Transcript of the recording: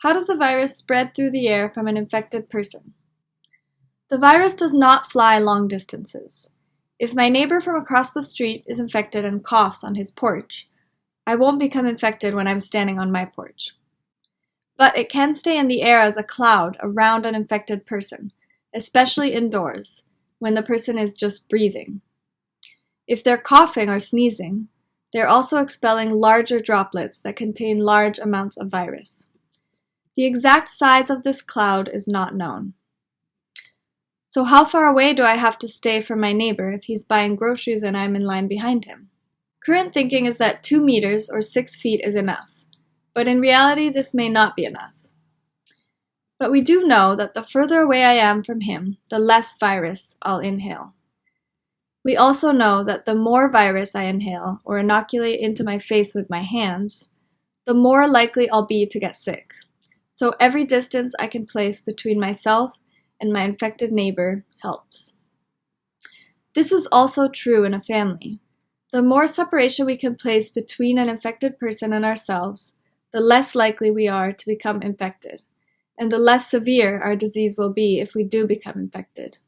How does the virus spread through the air from an infected person? The virus does not fly long distances. If my neighbor from across the street is infected and coughs on his porch, I won't become infected when I'm standing on my porch. But it can stay in the air as a cloud around an infected person, especially indoors, when the person is just breathing. If they're coughing or sneezing, they're also expelling larger droplets that contain large amounts of virus. The exact size of this cloud is not known. So how far away do I have to stay from my neighbor if he's buying groceries and I'm in line behind him? Current thinking is that 2 meters or 6 feet is enough, but in reality this may not be enough. But we do know that the further away I am from him, the less virus I'll inhale. We also know that the more virus I inhale or inoculate into my face with my hands, the more likely I'll be to get sick so every distance I can place between myself and my infected neighbor helps. This is also true in a family. The more separation we can place between an infected person and ourselves, the less likely we are to become infected, and the less severe our disease will be if we do become infected.